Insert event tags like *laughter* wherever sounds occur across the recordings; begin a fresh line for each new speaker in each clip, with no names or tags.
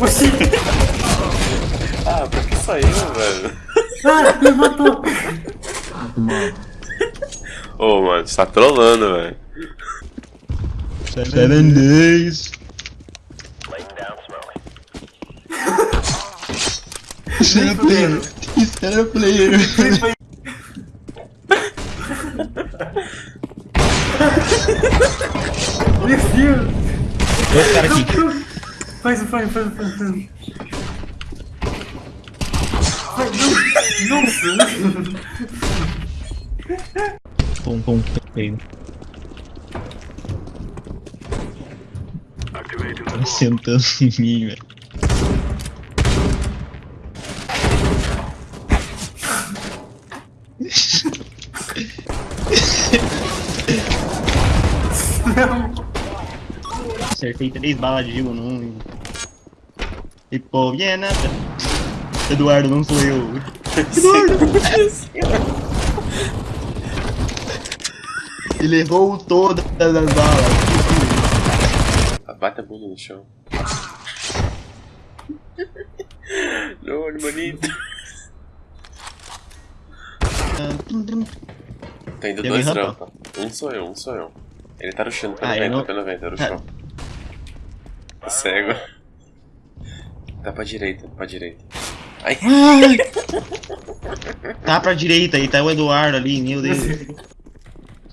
Oxi!
Ah, por que só eu, velho?
Ah, me matou!
Ô, mano, você tá trolando, velho.
Seven days. Será player. Será player.
Meu Deus!
Dois caras aqui.
Faz, faz, faz, faz, faz. Não. Nossa!
Pum, pum, feio. Tá sentando em mim, velho.
Não!
Acertei três balas de gelo num. E pô, Viena. Eduardo, não sou eu. *laughs* *laughs* Ele errou todas as balas.
Bate a bunda no chão. *laughs* Não, bonito. Tá indo
Tem
dois
rampa?
rampa. Um sou eu, um sou eu. Ele tá rushando pelo
Ah, eu
vento,
não-
pelo vento, é
Ah.
rushão. Tá cego. Tá pra direita, pra direita. Ai, *laughs*
Tá pra direita aí, tá o Eduardo ali, meu Deus.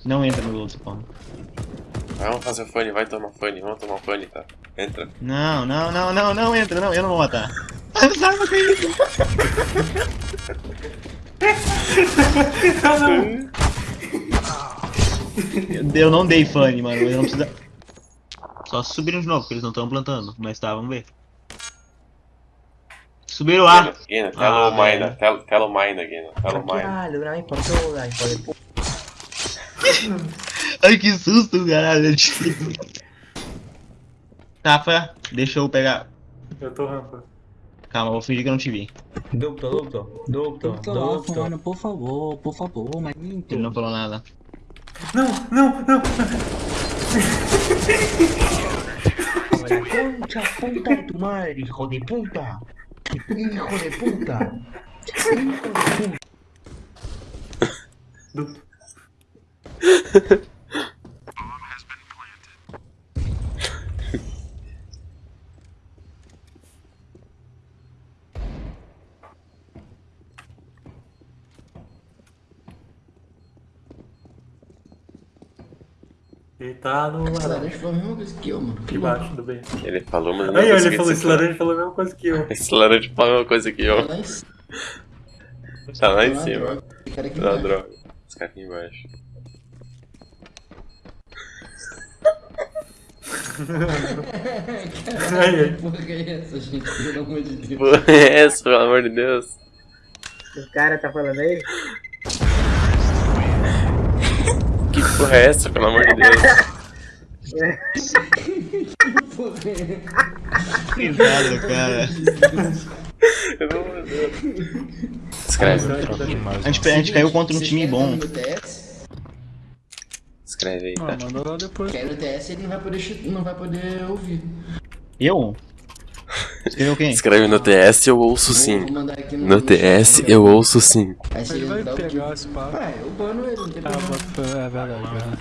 Não entra no outro spawn.
vamos fazer o funny, vai tomar funny, vamos tomar funny, tá? Entra.
Não, não, não, não, não entra, não, eu não vou matar. Ai, Sai, não acredito.
Ah, não!
Eu não dei funny, mano, eu não precisa. Só se subirem de novo, porque eles não estão plantando. Mas tá, vamos ver. Subiram lá.
Guina, tela
Ah,
o mine, tela, tela o mine.
Caralho, não. Pode pôr. *laughs*
Ai, que susto, caralho. Rafa, deixa eu pegar.
Eu tô rampa.
Calma, vou fingir que eu não te vi.
Duplo, duplo, duplo,
Então,
duplo.
mano, por favor, por favor, mas
Ele não falou nada.
Não, não, não!
Olha, concha puta de tu madre, hijo de puta. Hijo de puta. Hijo de puta.
Ele tá no
esse
laranja.
foi a mesma coisa que eu, mano. Que.
Embaixo do bem.
Ele falou, mas não
Aí, ele falou, *laughs* esse laranja falou a mesma coisa que eu.
Esse laranja falou a mesma coisa que eu.
Tá lá em cima.
Tá lá
Tá droga. Esse cara aqui embaixo.
droga. Esse cara aqui embaixo. *laughs*
Aí, aí.
Que porra que é essa, gente? Pelo amor de Deus.
Porra, é essa, pelo amor de Deus?
O cara tá falando aí?
Porra é essa, pelo amor de Deus?
Cuidado, cara.
Escreve,
A gente, a gente caiu contra um time bom.
escreve aí,
Ah,
tá?
depois.
Quer no TS ele não vai poder, não vai poder ouvir.
Eu? Escreveu quem?
Escreve no TS, eu ouço sim. No TS, eu ouço sim.
Ele vai
o
pegar esse papo.
Ah, eu bano ele, não tem
Ah,
problema.
é verdade, é verdade.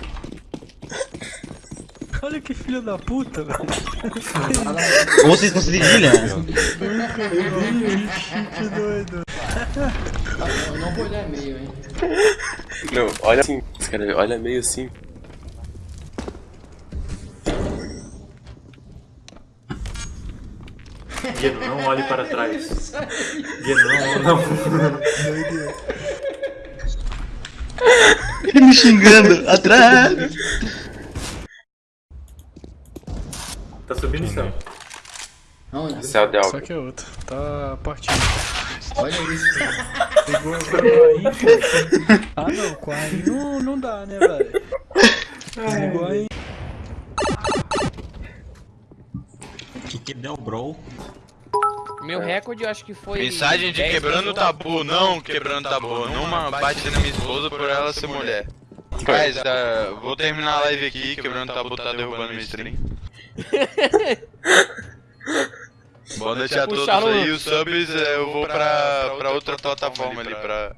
Olha que filho da puta, velho.
Ou vocês cedilha?
Que doido.
Eu não vou olhar e-mail, hein.
Não, olha assim. Escreve, olha meio assim.
Guido, não olhe para trás. Guido, não, não.
Ele me xingando. Atrás.
Tá subindo o céu.
Aonde?
Céu de
Só que é outro. Tá partindo.
Olha isso.
Pegou pegou aí. pô. Ah não, com a aí não, não dá, né, velho? Pegou aí.
Bro?
Meu recorde eu acho que foi.
Mensagem de
10
quebrando tabu, não quebrando tabu. Numa bate na minha esposa por ela ser mulher. Guys, ah, vou terminar a live aqui, quebrando o tabu tá derrubando minha stream. *laughs* Boa Pode deixar todos
no-
aí, os subs é, eu vou pra, pra outra plataforma ali, pra...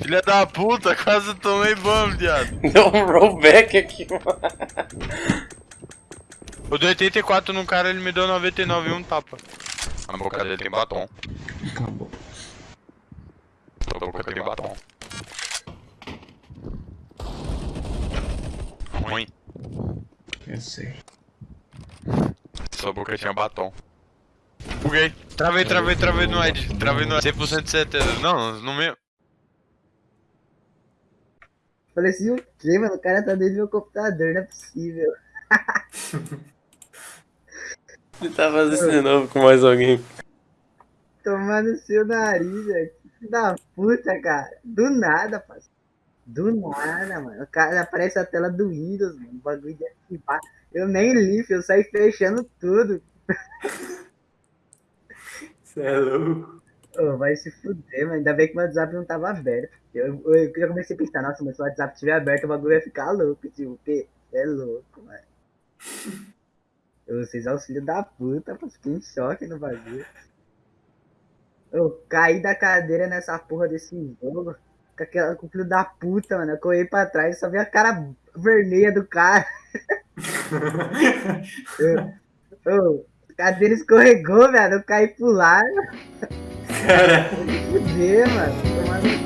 Filha da puta, quase tomei ban, viado. *laughs*
Deu um rollback aqui, mano.
Eu dei 84 no cara, ele me deu 99 e um tapa. A boca dele tem batom.
Acabou.
A boca tem batom. Ruim.
Eu sei.
Sua boca tinha batom. Buguei. Travei, travei, travei no Ed. Travei no Ed. 100% de certeza. Não, no meu.
Falei assim, o quê, mano? O cara tá dentro do meu computador, não é possível. *laughs*
Ele tá fazendo isso de novo com mais alguém.
Tomando seu nariz, velho. Filho da puta, cara. Do nada, parceiro. Do nada, mano. O cara aparece a tela do Windows, mano. O bagulho de ativar. Eu nem li. Eu saí fechando tudo.
Você é louco.
Ô, vai se fuder, mano. Ainda bem que meu WhatsApp não tava aberto. Eu, eu, eu já comecei a pensar, nossa, mas se o WhatsApp estiver aberto, o bagulho vai ficar louco. Tipo, o quê? Cê é louco, mano. Eu, Vocês auxílio da puta, pô. Fiquei em choque no bagulho. Eu caí da cadeira nessa porra desse jogo. Com, aquela, com o filho da puta, mano. Eu corri pra trás e só vi a cara vermelha do cara. *laughs* eu, eu, a cadeira escorregou, velho. Eu caí pro lado.
Cara,
Fuder, mano. Tomando